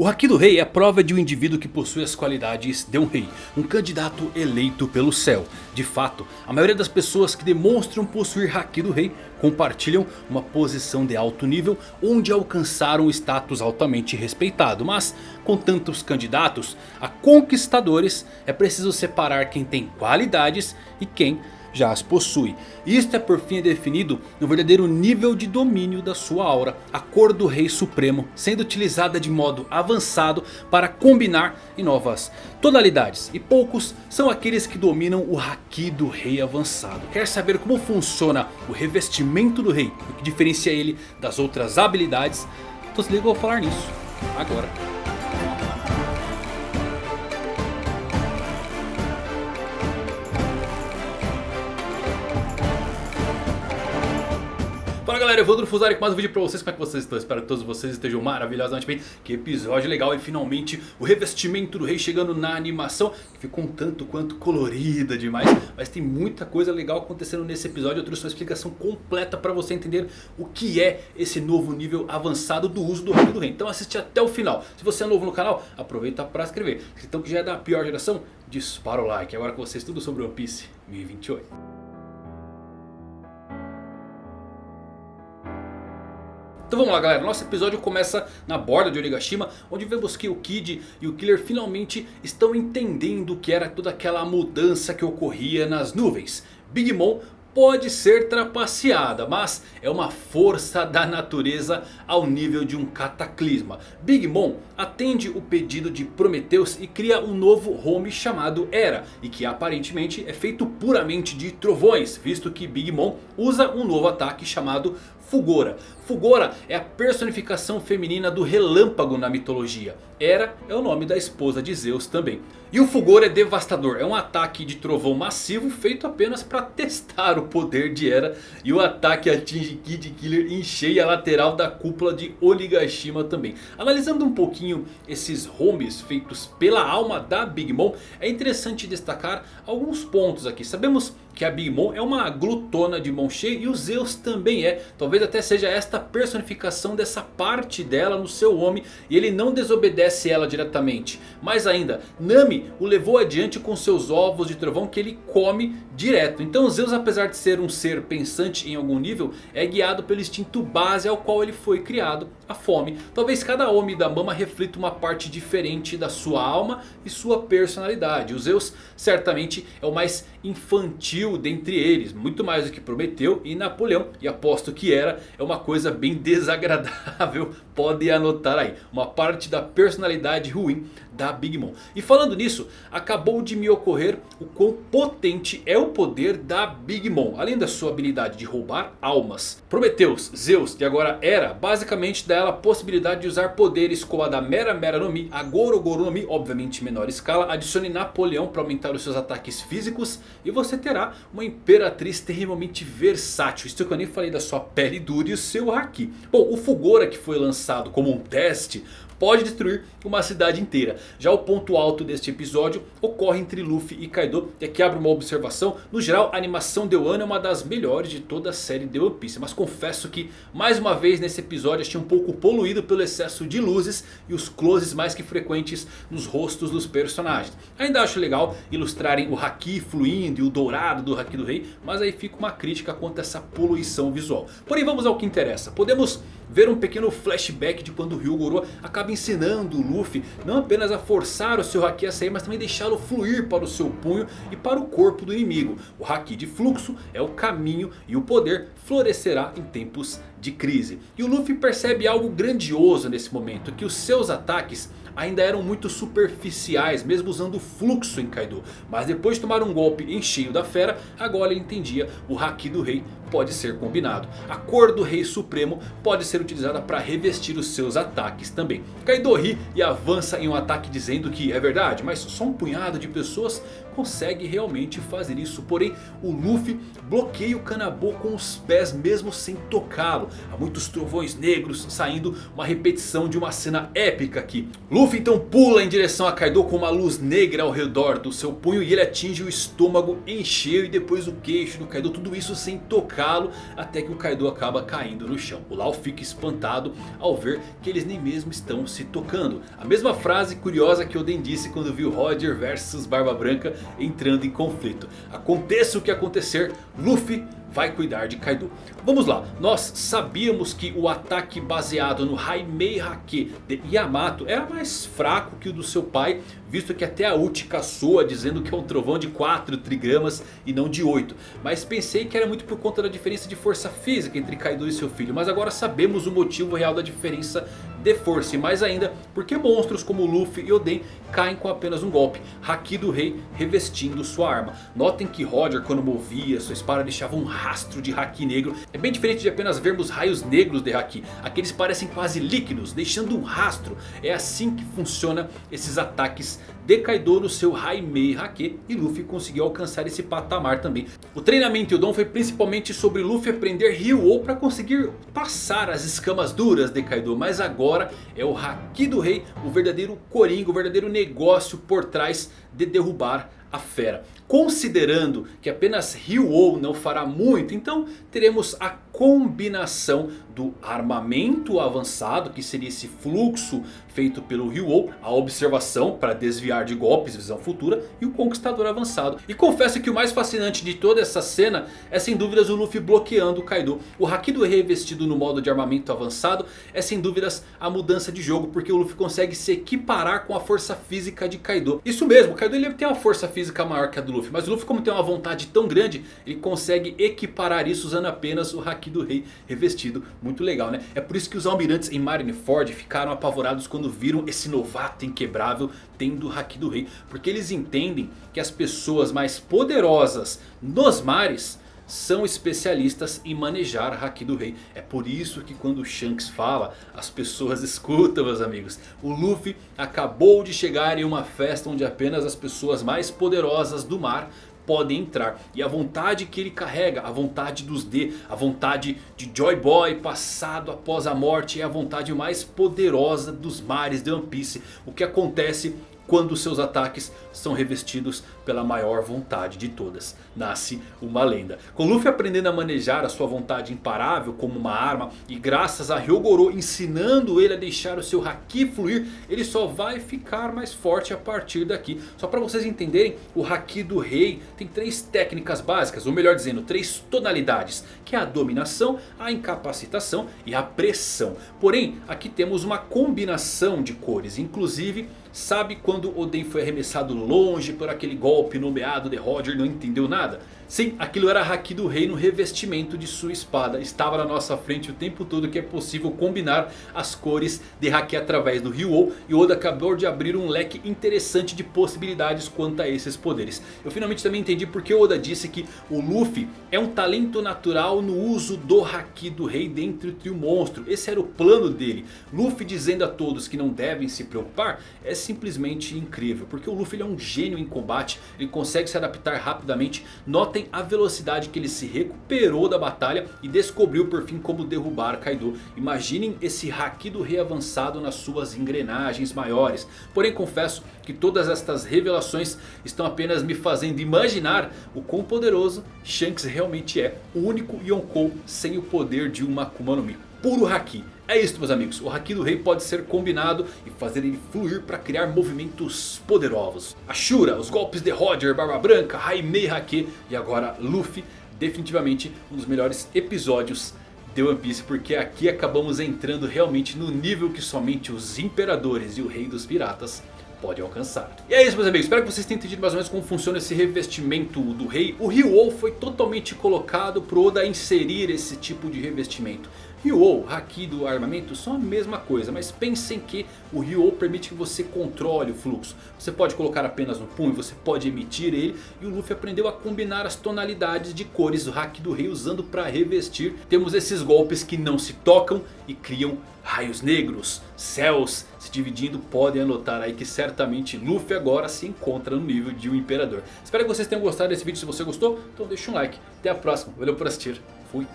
O Haki do Rei é a prova de um indivíduo que possui as qualidades de um rei. Um candidato eleito pelo céu. De fato, a maioria das pessoas que demonstram possuir Haki do Rei compartilham uma posição de alto nível onde alcançaram um status altamente respeitado. Mas com tantos candidatos a conquistadores é preciso separar quem tem qualidades e quem já as possui. Isto é por fim definido no verdadeiro nível de domínio da sua aura. A cor do Rei Supremo sendo utilizada de modo avançado para combinar em novas tonalidades. E poucos são aqueles que dominam o Haki do Rei Avançado. Quer saber como funciona o revestimento do Rei? O que diferencia ele das outras habilidades? Então se liga, eu vou falar nisso agora. Galera, Evandro Fusari com mais um vídeo pra vocês, como é que vocês estão? Espero que todos vocês estejam maravilhosamente bem. Que episódio legal e finalmente o revestimento do rei chegando na animação Que ficou um tanto quanto colorida demais. Mas tem muita coisa legal acontecendo nesse episódio. Eu trouxe uma explicação completa pra você entender o que é esse novo nível avançado do uso do Rei do Rei. Então assiste até o final. Se você é novo no canal, aproveita pra se inscrever Então que já é da pior geração, dispara o like. Agora com vocês tudo sobre One Piece 1028 Então vamos lá galera, nosso episódio começa na borda de Onigashima Onde vemos que o Kid e o Killer finalmente estão entendendo o que era toda aquela mudança que ocorria nas nuvens Big Mom pode ser trapaceada, mas é uma força da natureza ao nível de um cataclisma. Big Mom atende o pedido de Prometheus e cria um novo home chamado Era. E que aparentemente é feito puramente de trovões, visto que Big Mom usa um novo ataque chamado Fugora. Fugora é a personificação feminina do relâmpago na mitologia. Hera é o nome da esposa de Zeus também. E o Fugor é devastador, é um ataque de trovão massivo feito apenas para testar o poder de Hera. E o ataque atinge Kid Killer em cheia lateral da cúpula de Onigashima também. Analisando um pouquinho esses homes feitos pela alma da Big Mom, é interessante destacar alguns pontos aqui. Sabemos que a Big Mom é uma glutona de mão cheia e o Zeus também é. Talvez até seja esta personificação dessa parte dela no seu homem e ele não desobedece ela diretamente. Mais ainda, Nami o levou adiante com seus ovos de trovão que ele come direto. Então Zeus apesar de ser um ser pensante em algum nível é guiado pelo instinto base ao qual ele foi criado, a fome. Talvez cada homem da mama reflita uma parte diferente da sua alma e sua personalidade. O Zeus certamente é o mais infantil dentre eles. Muito mais do que Prometeu e Napoleão. E aposto que era é uma coisa bem desagradável. Pode anotar aí. Uma parte da personalidade ruim da Big Mom. E falando nisso, acabou de me ocorrer o quão potente é o poder da Big Mom. Além da sua habilidade de roubar almas. Prometheus, Zeus e agora Hera basicamente dá ela a possibilidade de usar poderes como a da Mera Mera no Mi, a Goro Goro no Mi, obviamente menor escala. Adicione Napoleão para aumentar os seus ataques físicos. E você terá uma imperatriz terrivelmente versátil. Isso que eu nem falei da sua pele dura e o seu Haki. Bom, o Fugora que foi lançado como um teste pode destruir uma cidade inteira. Já o ponto alto deste episódio ocorre entre Luffy e Kaido. E aqui abre uma observação. No geral a animação de Wano é uma das melhores de toda a série de One Piece. Mas confesso que mais uma vez nesse episódio achei um pouco poluído pelo excesso de luzes. E os closes mais que frequentes nos rostos dos personagens. Ainda acho legal ilustrarem o Haki fluindo e o dourado do Haki do Rei. Mas aí fica uma crítica quanto a essa poluição visual. Porém vamos ao que interessa. Podemos ver um pequeno flashback de quando o Ryugoro acaba ensinando o Luffy não apenas a forçar o seu Haki a sair, mas também deixá-lo fluir para o seu punho e para o corpo do inimigo. O Haki de fluxo é o caminho e o poder florescerá em tempos de crise. E o Luffy percebe algo grandioso nesse momento, que os seus ataques ainda eram muito superficiais, mesmo usando fluxo em Kaido. Mas depois de tomar um golpe em cheio da fera, agora ele entendia o Haki do rei pode ser combinado. A cor do Rei Supremo pode ser utilizada para revestir os seus ataques também. Kaido ri e avança em um ataque dizendo que é verdade, mas só um punhado de pessoas consegue realmente fazer isso. Porém o Luffy bloqueia o Kanabo com os pés mesmo sem tocá-lo. Há muitos trovões negros saindo, uma repetição de uma cena épica aqui. Luffy então pula em direção a Kaido com uma luz negra ao redor do seu punho. E ele atinge o estômago em cheio e depois o queixo do Kaido. Tudo isso sem tocá-lo até que o Kaido acaba caindo no chão. O Lau fica espantado ao ver que eles nem mesmo estão se tocando. A mesma frase curiosa que Oden disse quando viu Roger versus Barba Branca entrando em conflito. Aconteça o que acontecer, Luffy vai cuidar de Kaido. Vamos lá, nós sabíamos que o ataque baseado no Haimei Hake de Yamato era mais fraco que o do seu pai. Visto que até a Uchiha soa dizendo que é um trovão de 4 trigramas e não de 8. Mas pensei que era muito por conta da diferença de força física entre Kaido e seu filho. Mas agora sabemos o motivo real da diferença de força. E mais ainda, porque monstros como Luffy e Oden caem com apenas um golpe. Haki do rei revestindo sua arma. Notem que Roger quando movia sua espada deixava um rastro de Haki negro. É bem diferente de apenas vermos raios negros de Haki. Aqueles parecem quase líquidos, deixando um rastro. É assim que funciona esses ataques de Kaido no seu Haimei Hake. E Luffy conseguiu alcançar esse patamar também. O treinamento e o dom foi principalmente sobre Luffy aprender Ryu-Oh para conseguir passar as escamas duras de Kaido. Mas agora é o Haki do rei, o verdadeiro coringa, o verdadeiro negócio por trás de derrubar a fera. Considerando que apenas Ryu-Oh não fará muito, então teremos a combinação do armamento avançado, que seria esse fluxo feito pelo Ryu-Oh, a observação para desviar de golpes, visão futura, e o conquistador avançado. E confesso que o mais fascinante de toda essa cena é sem dúvidas o Luffy bloqueando o Kaido. O Haki do revestido no modo de armamento avançado é sem dúvidas a mudança de jogo, porque o Luffy consegue se equiparar com a força física de Kaido. Isso mesmo, o Kaido ele tem uma força física maior que a do Luffy, mas o Luffy como tem uma vontade tão grande, ele consegue equiparar isso usando apenas o Haki do Rei revestido. Muito legal né? É por isso que os almirantes em Marineford ficaram apavorados quando viram esse novato inquebrável tendo o Haki do Rei. Porque eles entendem que as pessoas mais poderosas nos mares são especialistas em manejar Haki do Rei. É por isso que quando o Shanks fala, as pessoas escutam meus amigos. O Luffy acabou de chegar em uma festa onde apenas as pessoas mais poderosas do mar podem entrar. E a vontade que ele carrega, a vontade dos D, a vontade de Joy Boy passado após a morte é a vontade mais poderosa dos mares de One Piece. O que acontece quando seus ataques são revestidos pela maior vontade de todas. Nasce uma lenda. Com Luffy aprendendo a manejar a sua vontade imparável como uma arma. E graças a Hyogoro ensinando ele a deixar o seu Haki fluir. Ele só vai ficar mais forte a partir daqui. Só para vocês entenderem. O Haki do rei tem três técnicas básicas. Ou melhor dizendo, três tonalidades. Que é a dominação, a incapacitação e a pressão. Porém, aqui temos uma combinação de cores. Inclusive... Sabe quando Oden foi arremessado longe por aquele golpe nomeado de Roger não entendeu nada? Sim, aquilo era Haki do Rei no revestimento de sua espada. Estava na nossa frente o tempo todo que é possível combinar as cores de Haki através do Ryu-Oh. E Oda acabou de abrir um leque interessante de possibilidades quanto a esses poderes. Eu finalmente também entendi porque Oda disse que o Luffy é um talento natural no uso do Haki do Rei dentro do trio monstro. Esse era o plano dele. Luffy dizendo a todos que não devem se preocupar é simplesmente incrível. Porque o Luffy é um gênio em combate. Ele consegue se adaptar rapidamente. Nota notem a velocidade que ele se recuperou da batalha e descobriu por fim como derrubar Kaido. Imaginem esse Haki do Rei avançado nas suas engrenagens maiores. Porém confesso que todas estas revelações estão apenas me fazendo imaginar o quão poderoso Shanks realmente é. O único Yonkou sem o poder de uma Akuma no Mi. Puro Haki. É isso meus amigos, o Haki do Rei pode ser combinado e fazer ele fluir para criar movimentos poderosos. Ashura, os golpes de Roger, Barba Branca, Haimei Hake e agora Luffy. Definitivamente um dos melhores episódios de One Piece. Porque aqui acabamos entrando realmente no nível que somente os Imperadores e o Rei dos Piratas pode alcançar. E é isso meus amigos, espero que vocês tenham entendido mais ou menos como funciona esse revestimento do rei. O Ryu foi totalmente colocado pro Oda inserir esse tipo de revestimento. Ryu, Haki do armamento são a mesma coisa, mas pensem que o Ryu permite que você controle o fluxo. Você pode colocar apenas no punho, você pode emitir ele e o Luffy aprendeu a combinar as tonalidades de cores do Haki do Rei usando para revestir. Temos esses golpes que não se tocam e criam raios negros, céus se dividindo. Podem anotar aí que certamente Luffy agora se encontra no nível de um Imperador. Espero que vocês tenham gostado desse vídeo, se você gostou, então deixa um like. Até a próxima, valeu por assistir, fui.